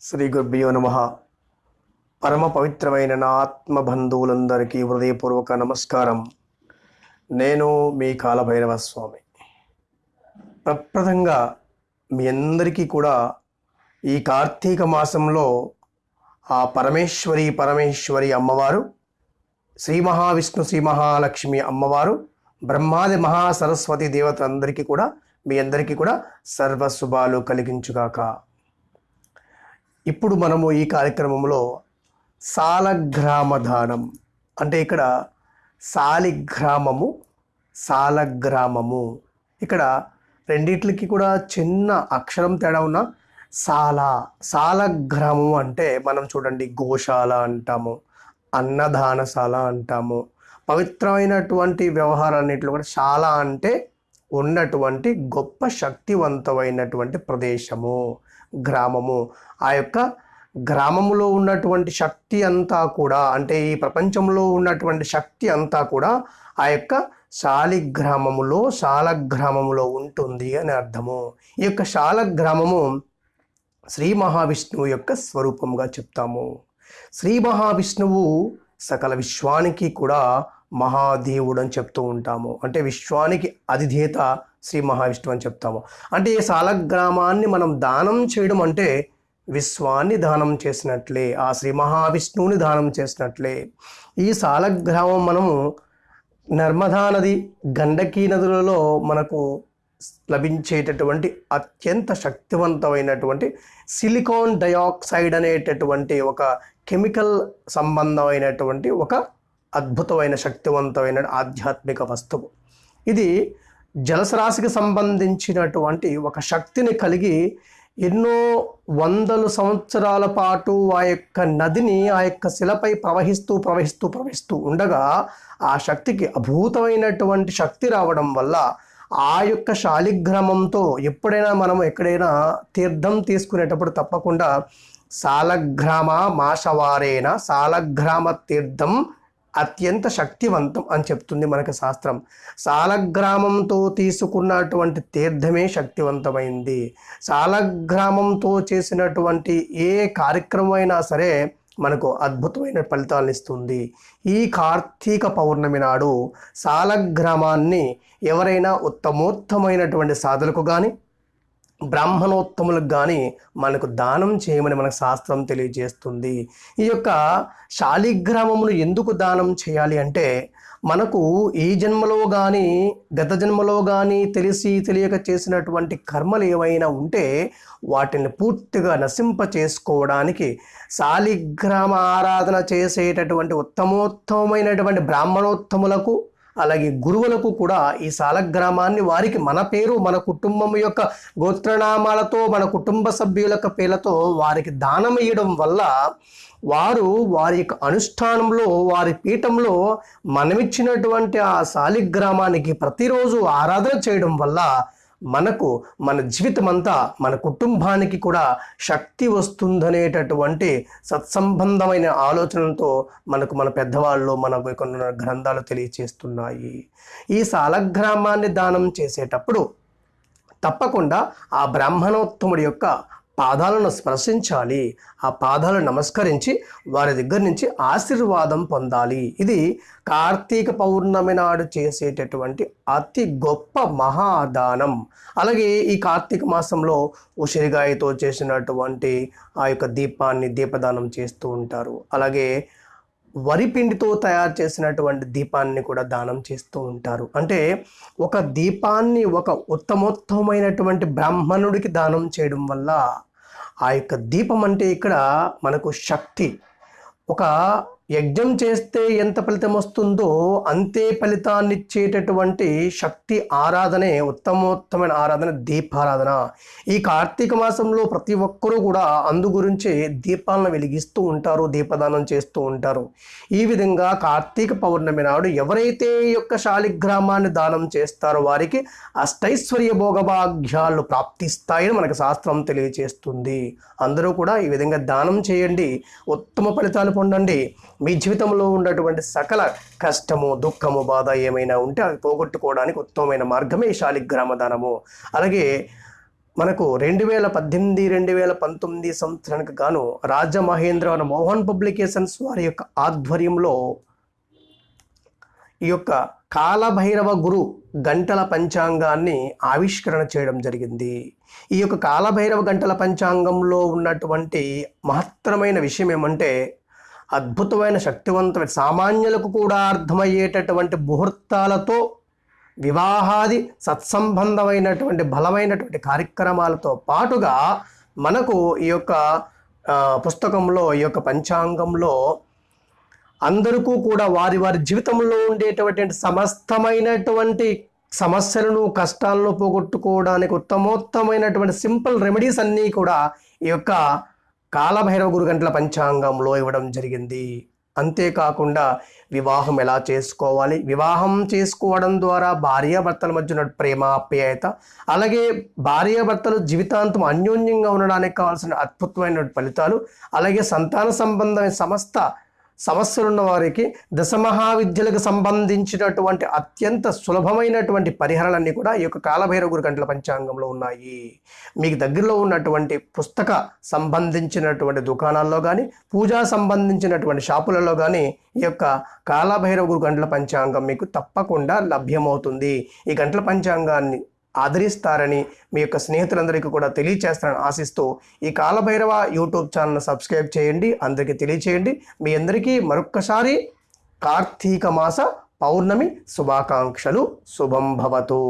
శ్రీ గురుభ్యో నమ. పరమ పవిత్రమైన నా ఆత్మ బంధువులందరికీ హృదయపూర్వక నమస్కారం. నేను మీ కాలభైరవ స్వామి. ప్రప్రథంగా మీ అందరికీ కూడా ఈ కార్తీక మాసంలో ఆ పరమేశ్వరి పరమేశ్వరి అమ్మవారు శ్రీ మహావిష్ణు శ్రీ మహాలక్ష్మి అమ్మవారు బ్రహ్మాది మహాసరస్వతి దేవతలందరికీ కూడా మీ అందరికీ కూడా సర్వశుభాలు కలిగించుగాక. ఇప్పుడు మనము ఈ కార్యక్రమంలో సాలగ్రామదానం. అంటే ఇక్కడ సాలిగ్రామము సాలగ్రామము. ఇక్కడ రెండిట్లకి కూడా చిన్న అక్షరం తేడా ఉన్న సాల సాలగ్రామం అంటే మనం చూడండి గోశాల అంటాము అన్నదానశాల అంటాము. పవిత్రమైనటువంటి వ్యవహారాన్నింటిలో కూడా శాల అంటే ఉన్నటువంటి గొప్ప శక్తివంతమైనటువంటి ప్రదేశము. గ్రామము. ఆ యొక్క గ్రామములో ఉన్నటువంటి శక్తి అంతా కూడా అంటే ఈ ప్రపంచంలో ఉన్నటువంటి శక్తి అంతా కూడా ఆ యొక్క శాలిగ్రామములో శాలగ్రామములో ఉంటుంది అని అర్థము. ఈ యొక్క శాలగ్రామము శ్రీ మహావిష్ణువు యొక్క స్వరూపంగా చెప్తాము. శ్రీ మహావిష్ణువు సకల విశ్వానికి కూడా మహాదేవుడు అని చెప్తూ ఉంటాము. అంటే విశ్వానికి అధిదేత శ్రీ మహావిష్ణువు అని చెప్తాము. అంటే ఈ సాలగ్రామాన్ని మనం దానం చేయడం అంటే విశ్వాన్ని దానం చేసినట్లే ఆ శ్రీ మహావిష్ణువుని దానం చేసినట్లే. ఈ సాలగ్రామం మనము నర్మదా నది గండకీ నదులలో మనకు లభించేటటువంటి అత్యంత శక్తివంతమైనటువంటి సిలికాన్ డయాక్సైడ్ అనేటటువంటి ఒక కెమికల్ సంబంధమైనటువంటి ఒక అద్భుతమైన శక్తివంతమైన ఆధ్యాత్మిక వస్తువు. ఇది జలసరాశికి సంబంధించినటువంటి ఒక శక్తిని కలిగి ఎన్నో వందల సంవత్సరాల పాటు ఆ యొక్క నదిని ఆ యొక్క శిలపై ప్రవహిస్తూ ప్రవహిస్తూ ప్రవహిస్తూ ఉండగా ఆ శక్తికి అభూతమైనటువంటి శక్తి రావడం వల్ల ఆ యొక్క శాలిగ్రామంతో ఎప్పుడైనా మనం ఎక్కడైనా తీర్థం తీసుకునేటప్పుడు తప్పకుండా సాలగ్రామ మాసవారేన సాలగ్రామ తీర్థం అత్యంత శక్తివంతం అని చెప్తుంది మనకి శాస్త్రం. సాలగ్రామంతో తీసుకున్నటువంటి తీర్థమే శక్తివంతమైంది. సాలగ్రామంతో చేసినటువంటి ఏ కార్యక్రమం అయినా సరే మనకు అద్భుతమైన ఫలితాలను ఇస్తుంది. ఈ కార్తీక పౌర్ణమి నాడు సాలగ్రామాన్ని ఎవరైనా ఉత్తమోత్తమైనటువంటి సాధనకు కానీ బ్రాహ్మణోత్తములకు కానీ మనకు దానం చేయమని మనకు శాస్త్రం తెలియజేస్తుంది. ఈ యొక్క శాలిగ్రామమును ఎందుకు దానం చేయాలి అంటే మనకు ఈ జన్మలో కానీ గత జన్మలో కానీ తెలిసి తెలియక చేసినటువంటి కర్మలు ఏవైనా ఉంటే వాటిని పూర్తిగా నశింప చేసుకోవడానికి శాలిగ్రామ ఆరాధన చేసేటటువంటి ఉత్తమోత్తమైనటువంటి బ్రాహ్మణోత్తములకు అలాగే గురువులకు కూడా ఈ సాలగ్రామాన్ని వారికి మన పేరు మన కుటుంబం యొక్క గోత్రనామాలతో మన కుటుంబ సభ్యుల పేర్లతో వారికి దానం ఇవ్వడం వల్ల వారు వారి యొక్క అనుష్ఠానంలో వారి పీఠంలో మనమిచ్చినటువంటి ఆ సాలిగ్రామానికి ప్రతిరోజు ఆరాధన చేయడం వల్ల మనకు మన జీవితం అంతా మన కుటుంబానికి కూడా శక్తి వస్తుందనేటటువంటి సత్సంబంధమైన ఆలోచనలతో మనకు మన పెద్దవాళ్ళు మనకు కొన్ని గ్రంథాలు తెలియచేస్తున్నాయి. ఈ సాలగ్రామాన్ని దానం చేసేటప్పుడు తప్పకుండా ఆ బ్రాహ్మణోత్తముడి యొక్క పాదాలను స్పర్శించాలి. ఆ పాదాలను నమస్కరించి వారి దగ్గర నుంచి ఆశీర్వాదం పొందాలి. ఇది కార్తీక పౌర్ణమి నాడు చేసేటటువంటి అతి గొప్ప మహాదానం. అలాగే ఈ కార్తీక మాసంలో ఉసిరిగాయతో చేసినటువంటి ఆ యొక్క దీపాన్ని దీపదానం చేస్తూ ఉంటారు. అలాగే వరి పిండితో తయారు చేసినటువంటి దీపాన్ని కూడా దానం చేస్తూ ఉంటారు. అంటే ఒక దీపాన్ని ఒక ఉత్తమోత్తమైనటువంటి బ్రాహ్మణుడికి దానం చేయడం వల్ల ఆ యొక్క దీపం అంటే ఇక్కడ మనకు శక్తి. ఒక యజ్ఞం చేస్తే ఎంత ఫలితం వస్తుందో అంతే ఫలితాన్ని ఇచ్చేటటువంటి శక్తి ఆరాధనే ఉత్తమోత్తమైన ఆరాధన దీపారాధన. ఈ కార్తీక మాసంలో ప్రతి ఒక్కరూ కూడా అందు గురించి దీపాలను వెలిగిస్తూ ఉంటారు దీపదానం చేస్తూ ఉంటారు. ఈ విధంగా కార్తీక పౌర్ణమి నాడు ఎవరైతే ఈ యొక్క శాలిగ్రామాన్ని దానం చేస్తారో వారికి అష్టైశ్వర్య భోగభాగ్యాలు ప్రాప్తిస్తాయని మనకు శాస్త్రం తెలియజేస్తుంది అందరూ కూడా ఈ విధంగా దానం చేయండి ఉత్తమ ఫలితాలు పొందండి. మీ జీవితంలో ఉన్నటువంటి సకల కష్టము దుఃఖము బాధ ఏమైనా ఉంటే అవి పోగొట్టుకోవడానికి ఉత్తమమైన మార్గమే శాలిగ్రామ దానము అలాగే మనకు రెండు వేల పద్దెనిమిది రెండు వేల పంతొమ్మిది సంవత్సరానికి గాను రాజమహేంద్ర మోహన్ పబ్లికేషన్స్ వారి యొక్క ఆధ్వర్యంలో ఈ యొక్క కాలభైరవ గురు గంటల పంచాంగాన్ని ఆవిష్కరణ చేయడం జరిగింది. ఈ యొక్క కాలభైరవ గంటల పంచాంగంలో ఉన్నటువంటి మహత్తరమైన విషయం ఏమంటే అద్భుతమైన శక్తివంతమైన సామాన్యులకు కూడా అర్థమయ్యేటటువంటి ముహూర్తాలతో వివాహాది సత్సంబంధమైనటువంటి బలమైనటువంటి కార్యక్రమాలతో పాటుగా మనకు ఈ యొక్క పుస్తకంలో ఈ యొక్క పంచాంగంలో అందరికీ కూడా వారి వారి జీవితంలో ఉండేటటువంటి సమస్తమైనటువంటి సమస్యలను కష్టాలను పోగొట్టుకోవడానికి ఉత్తమోత్తమైనటువంటి సింపుల్ రెమెడీస్ అన్నీ కూడా ఈ యొక్క కాలభైరవ గురుగంటల పంచాంగంలో ఇవ్వడం జరిగింది. అంతేకాకుండా వివాహం ఎలా చేసుకోవాలి? వివాహం చేసుకోవడం ద్వారా భార్యాభర్తల మధ్య ఉన్న ప్రేమ ఆప్యాయత అలాగే భార్యాభర్తలు జీవితాంతం అన్యోన్యంగా ఉండడానికి కావాల్సిన అద్భుతమైన ఫలితాలు అలాగే సంతాన సంబంధమైన సమస్త సమస్యలున్న వారికి దశమహావిద్యలకు సంబంధించినటువంటి అత్యంత సులభమైనటువంటి పరిహారాలన్నీ కూడా ఈ యొక్క కాలభైరవ గురు గంటల పంచాంగంలో ఉన్నాయి. మీకు దగ్గరలో ఉన్నటువంటి పుస్తక సంబంధించినటువంటి దుకాణాల్లో కానీ పూజా సంబంధించినటువంటి షాపులలో కానీ ఈ యొక్క కాలభైరవ గురు గంటల పంచాంగం మీకు తప్పకుండా లభ్యమవుతుంది. ఈ గంటల పంచాంగాన్ని ఆదరిస్తారని మీ యొక్క స్నేహితులందరికీ కూడా తెలియచేస్తారని ఆశిస్తూ ఈ కాలభైరవ యూట్యూబ్ ఛానల్ సబ్స్క్రైబ్ చేయండి. అందరికీ తెలియచేయండి. మీ అందరికీ మరొక్కసారి కార్తీక మాస పౌర్ణమి శుభాకాంక్షలు. శుభం భవతు.